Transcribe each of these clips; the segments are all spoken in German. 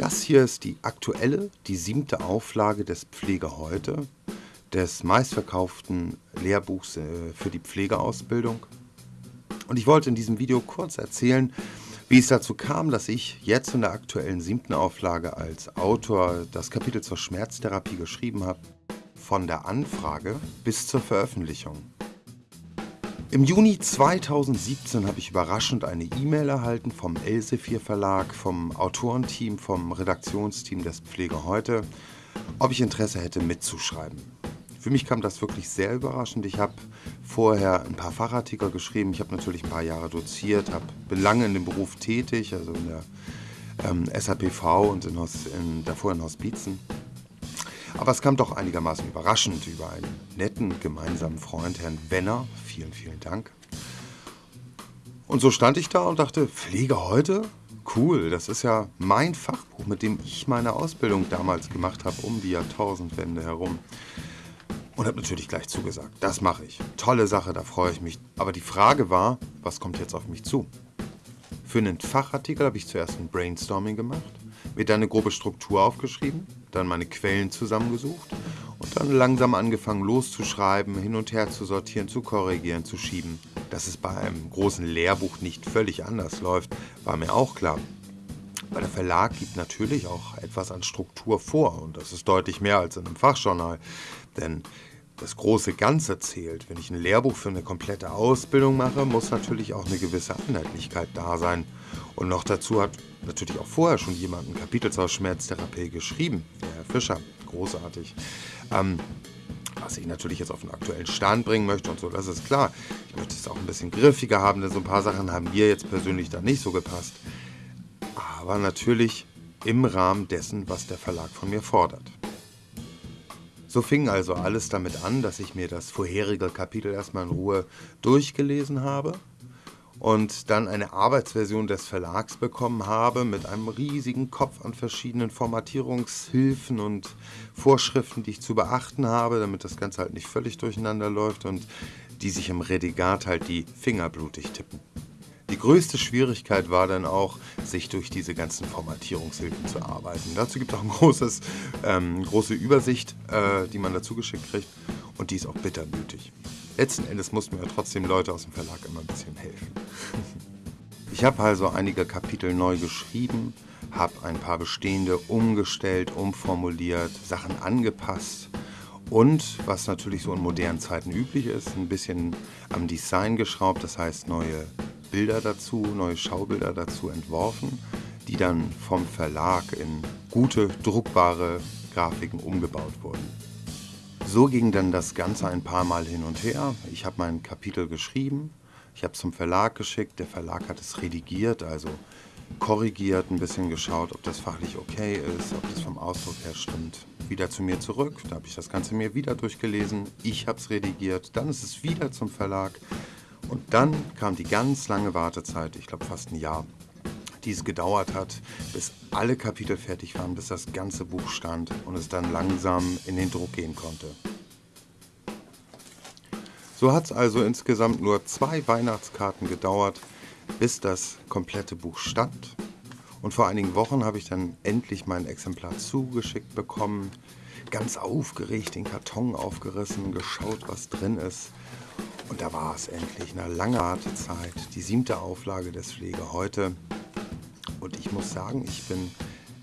Das hier ist die aktuelle, die siebte Auflage des Pflege heute, des meistverkauften Lehrbuchs äh, für die Pflegeausbildung. Und ich wollte in diesem Video kurz erzählen, wie es dazu kam, dass ich jetzt in der aktuellen siebten Auflage als Autor das Kapitel zur Schmerztherapie geschrieben habe, von der Anfrage bis zur Veröffentlichung. Im Juni 2017 habe ich überraschend eine E-Mail erhalten vom Elsevier Verlag, vom Autorenteam, vom Redaktionsteam des Pflege heute, ob ich Interesse hätte mitzuschreiben. Für mich kam das wirklich sehr überraschend. Ich habe vorher ein paar Fachartikel geschrieben, ich habe natürlich ein paar Jahre doziert, hab, bin lange in dem Beruf tätig, also in der ähm, SAPV und in, in, davor in Hospizen. Aber es kam doch einigermaßen überraschend über einen netten gemeinsamen Freund, Herrn Wenner. Vielen, vielen Dank. Und so stand ich da und dachte, Pflege heute? Cool, das ist ja mein Fachbuch, mit dem ich meine Ausbildung damals gemacht habe, um die Jahrtausendwende herum. Und habe natürlich gleich zugesagt, das mache ich. Tolle Sache, da freue ich mich. Aber die Frage war, was kommt jetzt auf mich zu? Für einen Fachartikel habe ich zuerst ein Brainstorming gemacht, mir dann eine grobe Struktur aufgeschrieben, dann meine Quellen zusammengesucht und dann langsam angefangen loszuschreiben, hin und her zu sortieren, zu korrigieren, zu schieben. Dass es bei einem großen Lehrbuch nicht völlig anders läuft, war mir auch klar. Weil der Verlag gibt natürlich auch etwas an Struktur vor und das ist deutlich mehr als in einem Fachjournal. Denn das große Ganze zählt. Wenn ich ein Lehrbuch für eine komplette Ausbildung mache, muss natürlich auch eine gewisse Einheitlichkeit da sein. Und noch dazu hat natürlich auch vorher schon jemand ein Kapitel zur Schmerztherapie geschrieben, der Herr Fischer, großartig. Ähm, was ich natürlich jetzt auf den aktuellen Stand bringen möchte und so, das ist klar. Ich möchte es auch ein bisschen griffiger haben, denn so ein paar Sachen haben mir jetzt persönlich da nicht so gepasst. Aber natürlich im Rahmen dessen, was der Verlag von mir fordert. So fing also alles damit an, dass ich mir das vorherige Kapitel erstmal in Ruhe durchgelesen habe und dann eine Arbeitsversion des Verlags bekommen habe mit einem riesigen Kopf an verschiedenen Formatierungshilfen und Vorschriften, die ich zu beachten habe, damit das Ganze halt nicht völlig durcheinander läuft und die sich im Redigat halt die Finger blutig tippen. Größte Schwierigkeit war dann auch, sich durch diese ganzen Formatierungshilfen zu arbeiten. Dazu gibt es auch eine großes, ähm, große Übersicht, äh, die man dazu geschickt kriegt und die ist auch bitter nötig. Letzten Endes mussten mir trotzdem Leute aus dem Verlag immer ein bisschen helfen. Ich habe also einige Kapitel neu geschrieben, habe ein paar bestehende umgestellt, umformuliert, Sachen angepasst und, was natürlich so in modernen Zeiten üblich ist, ein bisschen am Design geschraubt, das heißt neue Bilder dazu, neue Schaubilder dazu entworfen, die dann vom Verlag in gute, druckbare Grafiken umgebaut wurden. So ging dann das Ganze ein paar Mal hin und her. Ich habe mein Kapitel geschrieben, ich habe es zum Verlag geschickt, der Verlag hat es redigiert, also korrigiert, ein bisschen geschaut, ob das fachlich okay ist, ob das vom Ausdruck her stimmt. Wieder zu mir zurück, da habe ich das Ganze mir wieder durchgelesen, ich habe es redigiert, dann ist es wieder zum Verlag. Und dann kam die ganz lange Wartezeit, ich glaube fast ein Jahr, die es gedauert hat, bis alle Kapitel fertig waren, bis das ganze Buch stand und es dann langsam in den Druck gehen konnte. So hat es also insgesamt nur zwei Weihnachtskarten gedauert, bis das komplette Buch stand. Und vor einigen Wochen habe ich dann endlich mein Exemplar zugeschickt bekommen, ganz aufgeregt den Karton aufgerissen, geschaut, was drin ist. Und da war es endlich, eine lange Wartezeit, die siebte Auflage des Pflege heute. Und ich muss sagen, ich bin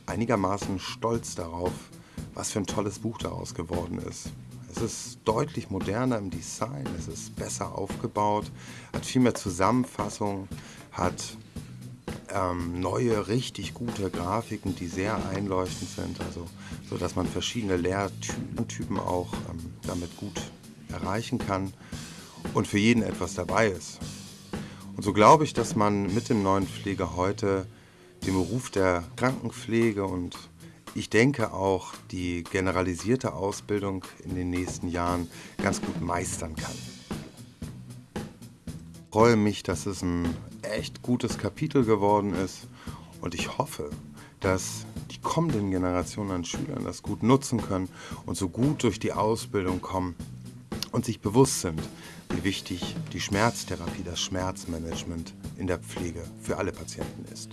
einigermaßen stolz darauf, was für ein tolles Buch daraus geworden ist. Es ist deutlich moderner im Design, es ist besser aufgebaut, hat viel mehr Zusammenfassung, hat ähm, neue, richtig gute Grafiken, die sehr einleuchtend sind, also so dass man verschiedene Lehrtypen auch ähm, damit gut erreichen kann und für jeden etwas dabei ist. Und so glaube ich, dass man mit dem neuen Pflege heute den Beruf der Krankenpflege und ich denke auch die generalisierte Ausbildung in den nächsten Jahren ganz gut meistern kann. Ich freue mich, dass es ein echt gutes Kapitel geworden ist und ich hoffe, dass die kommenden Generationen an Schülern das gut nutzen können und so gut durch die Ausbildung kommen und sich bewusst sind, wie wichtig die Schmerztherapie, das Schmerzmanagement in der Pflege für alle Patienten ist.